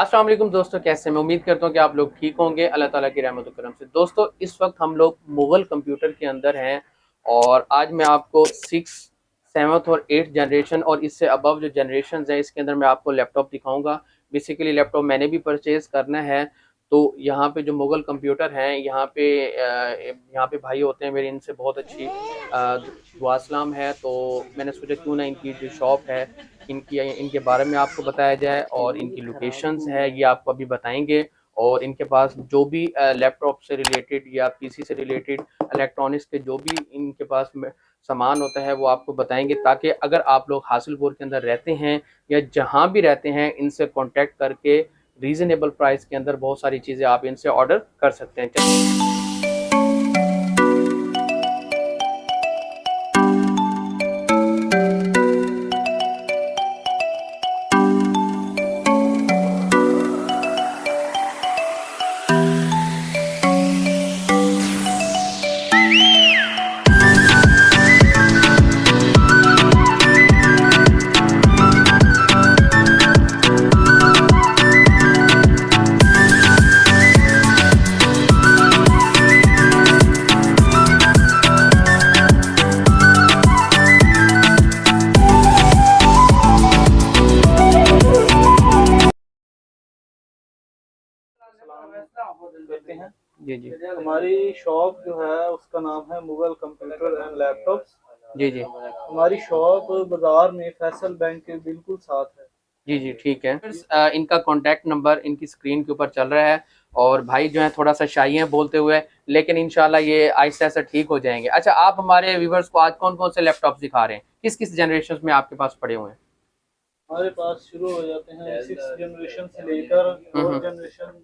السلام علیکم دوستو، کیسے میں امید کرتا ہوں کہ آپ لوگ ٹھیک ہوں گے۔ اللہ تعالیٰ کی رحمت و کرم سے۔ دوستو، اس وقت ہم لوگ مغل کمپیوٹر کے اندر ہیں اور آج میں آپ کو سکس سیونتھ اور ایٹھ جنریشن اور اس سے ابو جو جنریشنز ہیں، اس کے اندر میں آپ کو لیپ ٹاپ دکھاؤں گا۔ بیسیکلی لیپ ٹاپ میں نے بھی پرچیز کرنا ہے۔ تو یہاں پہ جو مغل کمپیوٹر ہیں، یہاں پہ یہاں پہ بھائی ہوتے ہیں میری ان سے بہت اچھی دعا اسلام ہے۔ تو میں نے سوچا کیوں نہ ان کی جو شاپ ہے ان کی ان کے بارے میں آپ کو بتایا جائے اور ان کی لوکیشنز ہے یہ آپ کو ابھی بتائیں گے۔ اور ان کے پاس جو بھی لیپ ٹاپ سے ریلیٹڈ یا پی سی سے ریلیٹڈ الیکٹرانکس کے جو بھی ان کے پاس سامان ہوتا ہے، وہ آپ کو بتائیں گے۔ تاکہ اگر آپ لوگ حاصل پور کے اندر رہتے ہیں یا جہاں بھی رہتے ہیں، ان سے کانٹیکٹ کر کے ریزنیبل پرائز کے اندر بہت ساری چیزیں آپ ان سے آرڈر کر سکتے ہیں۔ جی جی۔ ہماری شاپ جو ہے اس کا نام ہے Mughal computer and laptops جی جی۔ ہماری شاپ بازار میں فیصل بینک کے بالکل ساتھ ہے۔ جی جی ٹھیک ہے۔ ان کا کانٹیکٹ نمبر ان کی سکرین کے اوپر چل رہا ہے اور بھائی جو ہیں تھوڑا سا شائی ہیں بولتے ہوئے لیکن انشاءاللہ یہ آہستہ آہستہ ٹھیک ہو جائیں گے۔ اچھا آپ ہمارے ویورز کو آج کون کون سے لیپ ٹاپ دکھا رہے ہیں؟ کس کس جنریشن میں آپ کے پاس پڑے ہوئے ہیں؟ ہمارے پاس شروع ہو جاتے ہیں سکس جنریشن سے لے کر فور جنریشن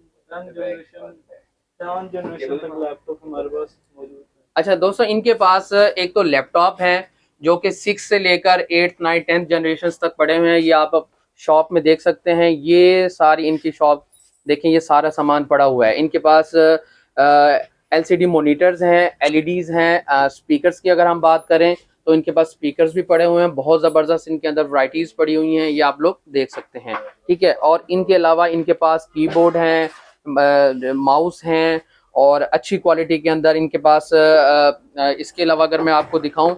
اچھا دوستو ان کے پاس ایک تو لیپ ٹاپ ہے جو کہ سکس سے لے کر ایٹ نائن ٹینتھ جنریشن تک پڑے ہوئے ہیں۔ یہ آپ شاپ میں دیکھ سکتے ہیں۔ یہ ساری ان کی شاپ دیکھیں یہ سارا سامان پڑا ہوا ہے۔ ان کے پاس ایل سی ڈی مونیٹرز ہیں ایل ای ڈیز ہیں اسپیکرز کی اگر ہم بات کریں تو ان کے پاس اسپیکرز بھی پڑے ہوئے ہیں۔ بہت زبردست ان کے اندر ورائٹیز پڑی ہوئی ہیں یہ آپ لوگ دیکھ سکتے ہیں۔ ٹھیک ہے؟ اور ان کے علاوہ ان کے پاس کی بورڈ ہیں ماؤس ہیں اور اچھی کوالٹی کے اندر ان کے پاس اس کے علاوہ اگر میں آپ کو دکھاؤں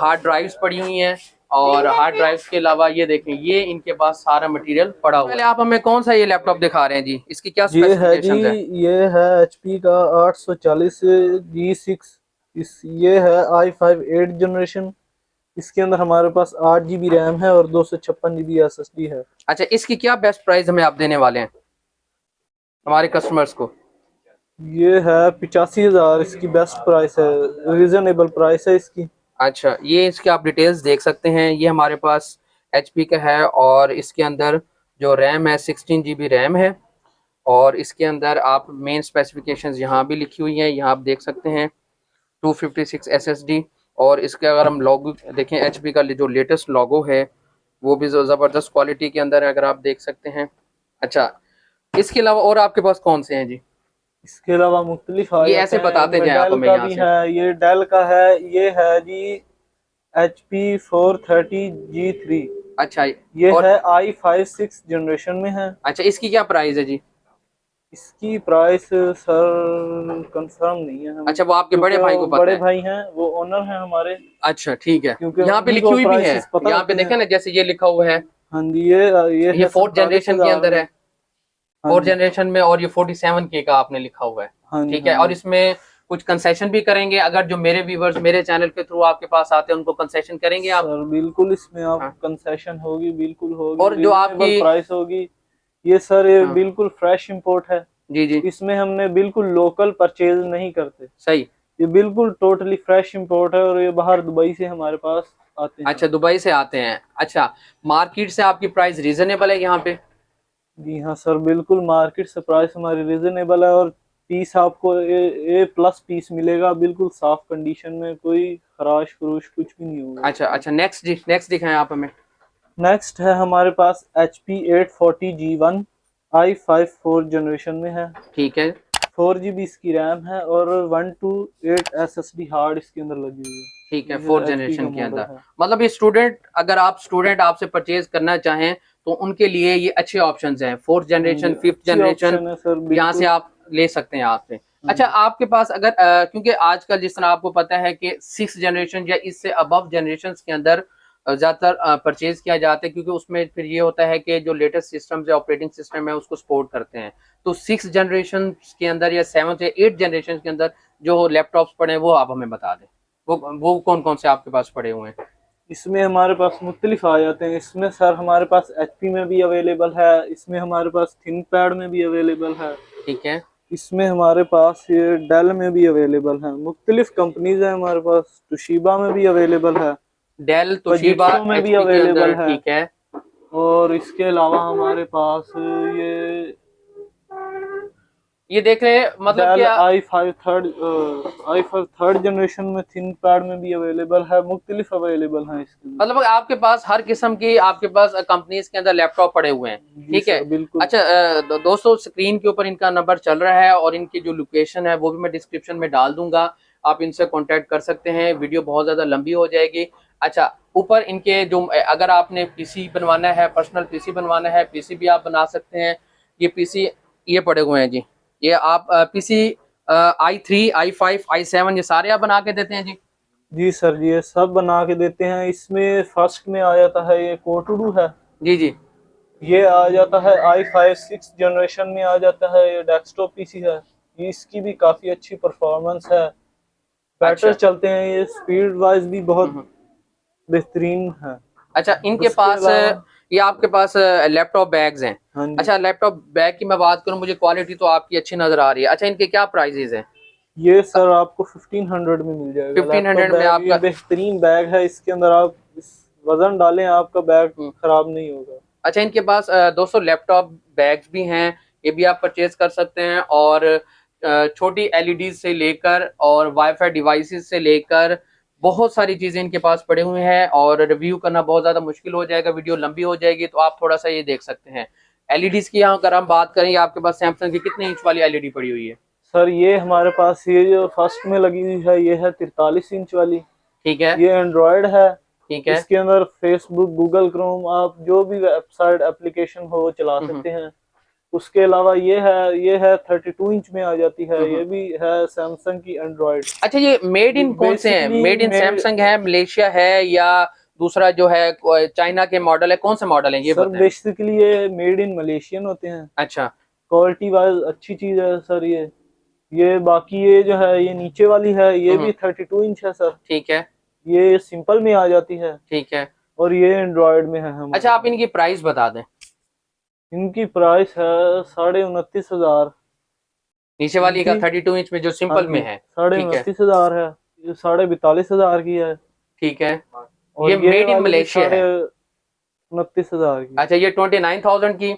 ہارڈ ڈرائیوز پڑی ہوئی ہیں اور ہارڈ ڈرائیوز کے علاوہ یہ دیکھیں یہ ان کے پاس سارا مٹیریل پڑا ہوا ہے۔ آپ ہمیں کون سا یہ لیپ ٹاپ دکھا رہے ہیں؟ جی اس کی کیا یہ ہے جی یہ ہے ایچ پی کا آٹھ سو چالیس جی سکس یہ ہے آئی فائیو ایٹ جنریشن اس کے اندر ہمارے پاس آٹھ جی بی ریم ہے اور دو سو چھپن G B S S D ہے۔ اچھا اس کی کیا بیسٹ پرائز ہمیں آپ دینے والے ہیں؟ ہمارے کسٹمرز کو۔ یہ ہے پچاسی ہزار اس کی بیسٹ پرائس ہے ریزنیبل پرائس ہے اس کی۔ اچھا یہ اس کے آپ ڈیٹیلز دیکھ سکتے ہیں۔ یہ ہمارے پاس ایچ پی کا ہے اور اس کے اندر جو ریم ہے سکسٹین جی بی ریم ہے۔ اور اس کے اندر آپ مین اسپیسیفکیشنز یہاں بھی لکھی ہوئی ہیں یہاں آپ دیکھ سکتے ہیں۔ Two fifty six S S D اور اس کے اگر ہم لوگو دیکھیں ایچ پی کا جو لیٹسٹ لوگو ہے وہ بھی زبردست کوالٹی کے اندر ہے اگر آپ دیکھ سکتے ہیں۔ اچھا اس کے علاوہ اور آپ کے پاس کون سے ہیں جی؟ اس کے علاوہ مختلف یہ ایسے بتاتے جائیں آپ ہمیں یہاں سے۔ ہے یہ ڈیل کا ہے یہ ہے جی H P four thirty G three. اچھا یہ ہے آئی فائیو سکس جنریشن میں ہے۔ اچھا اس کی کیا پرائز ہے جی؟ اس کی پرائس سر کنفرم نہیں ہے اچھا وہ آپ کے بڑے بھائی کو پتہ بڑے بھائی ہیں وہ اونر ہیں ہمارے۔ اچھا ٹھیک ہے۔ یہاں پہ لکھی ہوئی بھی ہے۔ یہاں پہ دیکھیں نا جیسے یہ لکھا ہوا ہے۔ ہاں جی یہ یہ فورتھ جنریشن کے اندر ہے۔ فور جنریشن میں اور یہ فورٹی سیون کے کا آپ نے لکھا ہوا ہے۔ ہاں جی، ٹھیک ہے ہاں اور جی۔ اس میں کچھ کنسیشن بھی کریں گے۔ اگر جو میرے ویورز میرے چینل کے تھرو آپ کے پاس آتے ہیں ان کو کنسیشن کریں گے آپ؟ بالکل اس میں آپ کنسیشن ہاں۔ ہوگی بالکل ہوگی۔ اور جو آپ کی پرائس ہوگی۔ یہ سر یہ ہاں۔ بالکل فریش امپورٹ ہے۔ جی جی۔ اس میں ہم نے بالکل لوکل پرچیز نہیں کرتے۔ صحیح۔ یہ بالکل ٹوٹلی فریش امپورٹ ہے اور یہ باہر دبئی سے ہمارے پاس آتے ہیں۔ اچھا دبئی سے آتے ہیں۔ اچھا مارکیٹ سے آپ کی پرائس ریزنیبل ہے یہاں پہ؟ جی ہاں سر بالکل مارکیٹ سے پرائس ہماری ریزنیبل ہے اور پیس آپ کو اے پلس پیس ملے گا۔ بالکل صاف کنڈیشن میں کوئی خراش فروش کچھ بھی نہیں ہوگا۔ اچھا اچھا نیکسٹ جی نیکسٹ دکھائیں آپ ہمیں۔ نیکسٹ ہے ہمارے پاس H P eight forty G one I five four generation میں ہے۔ ٹھیک ہے۔ فور جی بی اس کی ریم ہے اور one two eight S S D hard اس کے اندر لگی ہوئی ہے۔ ٹھیک ہے فور جنریشن کے اندر۔ مطلب یہ اسٹوڈنٹ اگر آپ اسٹوڈنٹ آپ سے پرچیز کرنا چاہیں تو ان کے لیے یہ اچھے آپشنز ہیں. فورتھ جنریشن ففتھ جنریشن یہاں سے۔ آپ لے سکتے ہیں آپ سے. اچھا آپ کے پاس اگر کیونکہ آج کل جس طرح آپ کو پتا ہے کہ سکس جنریشن یا اس سے ابو جنریشن کے اندر زیادہ تر پرچیز کیا جاتا ہے کیونکہ اس میں پھر یہ ہوتا ہے کہ جو لیٹسٹ سسٹم ہے آپریٹنگ سسٹم ہے اس کو سپورٹ کرتے ہیں. تو سکس جنریشن کے اندر یا سیونتھ یا ایٹ جنریشن کے اندر جو لیپ ٹاپس پڑے ہیں وہ آپ ہمیں بتا دیں. وہ وہ کون کون سے آپ کے پاس پڑے ہوئے ہیں؟ اس میں ہمارے پاس مختلف آ جاتے ہیں۔ اس میں سر ہمارے پاس ایچ پی میں بھی اویلیبل ہے۔ اس میں ہمارے پاس تھنک پیڈ میں بھی اویلیبل ہے۔ ٹھیک ہے۔ اس میں ہمارے پاس یہ ڈیل میں بھی اویلیبل ہے۔ مختلف کمپنیز ہیں ہمارے پاس۔ توشیبا میں بھی اویلیبل ہے۔ ڈیل توشیبا میں بھی available ہے۔ ٹھیک ہے۔ اور اس کے علاوہ ہمارے پاس یہ یہ دیکھ رہے ہیں مطلب کیا I five third I five third generation میں تھنک پیڈ میں بھی اویلیبل ہے مختلف اویلیبل ہیں اس کے۔ مطلب آپ کے پاس ہر قسم کی آپ کے پاس کمپنیز کے اندر لیپ ٹاپ پڑے ہوئے ہیں جی ٹھیک ہے؟ بالکل۔ اچھا دوستو سکرین کے اوپر ان کا نمبر چل رہا ہے اور ان کی جو لوکیشن ہے وہ بھی میں ڈسکرپشن میں ڈال دوں گا۔ آپ ان سے کانٹیکٹ کر سکتے ہیں ویڈیو بہت زیادہ لمبی ہو جائے گی۔ اچھا اوپر ان کے جو اگر آپ نے پی سی بنوانا ہے پرسنل پی سی بنوانا ہے پی سی بھی آپ بنا سکتے ہیں۔ یہ پی سی یہ پڑے ہوئے ہیں جی۔ یہ آپ P C I three I five I seven یہ سارے آپ بنا کے دیتے ہیں جی؟ جی سر یہ سب بنا کے دیتے ہیں۔ اس میں فرسٹ میں آ جاتا ہے یہ کوٹوڈو ہے۔ جی جی۔ یہ آ جاتا ہے آئی فائیو سکس جنریشن میں آ جاتا ہے۔ یہ ڈیسک ٹاپ پی سی ہے۔ اس کی بھی کافی اچھی پرفارمنس ہے۔ بیٹر اچھا۔ چلتے ہیں۔ یہ سپیڈ وائز بھی بہت۔ بہترین ہے۔ اچھا ان کے اس کے پاس یہ آپ کے پاس لیپ ٹاپ بیگز ہیں۔ ہاں جی۔ اچھا لیپ ٹاپ بیگ کی میں بات کروں مجھے کوالٹی تو آپ کی اچھی نظر آ رہی ہے۔ اچھا ان کے کیا پرائزز ہیں؟ یہ سر آپ کو ففٹین ہنڈریڈ میں مل جائے گا۔ 1500 لیپ ٹاپ میں آپ کا- بہترین بیگ ہے۔ اس کے اندر آپ وزن ڈالیں آپ کا بیگ۔ خراب نہیں ہوگا۔ اچھا ان کے پاس دوستو لیپ ٹاپ بیگز بھی ہیں۔ یہ بھی آپ پرچیز کر سکتے ہیں اور چھوٹی ایل ای ڈیز سے لے کر اور وائی فائی ڈیوائسز سے لے کر بہت ساری چیزیں ان کے پاس پڑے ہوئے ہیں اور ریویو کرنا بہت زیادہ مشکل ہو جائے گا ویڈیو لمبی ہو جائے گی تو آپ تھوڑا سا یہ دیکھ سکتے ہیں۔ ایل ای ڈیز کی یہاں اگر ہم بات کریں آپ کے پاس سیمسنگ کی کتنے انچ والی ایل ای ڈی پڑی ہوئی ہے؟ سر یہ ہمارے پاس یہ جو فرسٹ میں لگی ہوئی ہے یہ ہے ترتالیس انچ والی۔ ٹھیک ہے۔ یہ اینڈرائڈ ہے۔ ٹھیک ہے۔ اس کے اندر فیس بک گوگل کروم آپ جو بھی ویب سائٹ اپلیکیشن ہو وہ چلا۔ سکتے ہیں۔ اس کے علاوہ یہ ہے یہ ہے 32 انچ میں آ جاتی ہے ہوں۔ یہ بھی ہے سیمسنگ کی اینڈرائڈ اچھا یہ میڈ ان کون سے ہیں؟ میڈ ان سیمسنگ ہے ملیشیا ہے یا دوسرا جو ہے چائنا کے ماڈل ہے؟ کون سے ماڈل ہیں؟ یہ سر بیسیکلی یہ میڈ ان ملیشین ہوتے ہیں۔ اچھا۔ کوالٹی وائز اچھی چیز ہے سر یہ۔ یہ باقی یہ جو ہے یہ نیچے والی ہے یہ ہوں۔ بھی 32 انچ ہے سر۔ ٹھیک ہے۔ یہ سمپل میں آ جاتی ہے۔ ٹھیک ہے۔ اور یہ اینڈرائڈ میں ہے اچھا آپ ان کی پرائس بتا دیں۔ ان کی پرائس ہے ساڑھے انتیس ہزار۔ نیچے والی کا جی۔ 32 انچ میں جو سمپل میں ہے ساڑھے انتیس ہزار ہے ساڑھے بیتالیس ہزار کی ہے۔ ٹھیک ہے۔ یہ in والی Malaysia ہے۔ انتیس ہزار کی۔ اچھا یہ 29000 کی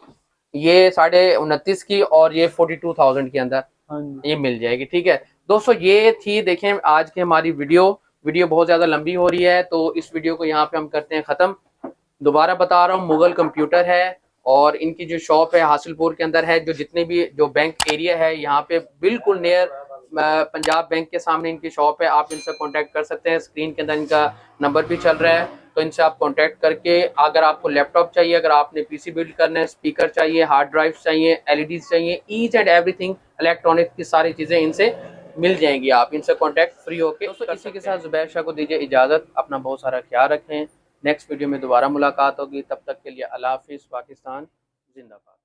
یہ ساڑھے انتیس کی اور یہ 42000 کے اندر ہاں جی۔ یہ مل جائے گی ٹھیک ہے۔ دوستو یہ تھی دیکھیں آج کی ہماری ویڈیو۔ ویڈیو بہت زیادہ لمبی ہو رہی ہے تو اس ویڈیو کو یہاں پہ ہم کرتے ہیں ختم۔ دوبارہ بتا رہا ہوں مغل کمپیوٹر ہے۔ اور ان کی جو شاپ ہے حاصل پور کے اندر ہے جو جتنے بھی جو بینک ایریا ہے یہاں پہ بالکل نیئر پنجاب بینک کے سامنے ان کی شاپ ہے۔ آپ ان سے کانٹیکٹ کر سکتے ہیں۔ اسکرین کے اندر ان کا نمبر بھی چل رہا ہے۔ تو ان سے آپ کانٹیکٹ کر کے اگر آپ کو لیپ ٹاپ چاہیے اگر آپ نے پی سی بلڈ کرنا ہے اسپیکر چاہیے ہارڈ ڈرائیو چاہیے ایل ای ڈیز چاہیے H and every thing electronic کی ساری چیزیں ان سے مل جائیں گی۔ آپ ان سے کانٹیکٹ فری ہو کے اسی کے ساتھ زبیر شاہ کو دیجیے اجازت۔ اپنا بہت سارا خیال رکھیں۔ نیکسٹ ویڈیو میں دوبارہ ملاقات ہوگی۔ تب تک کے لیے اللہ حافظ، پاکستان زندہ باد۔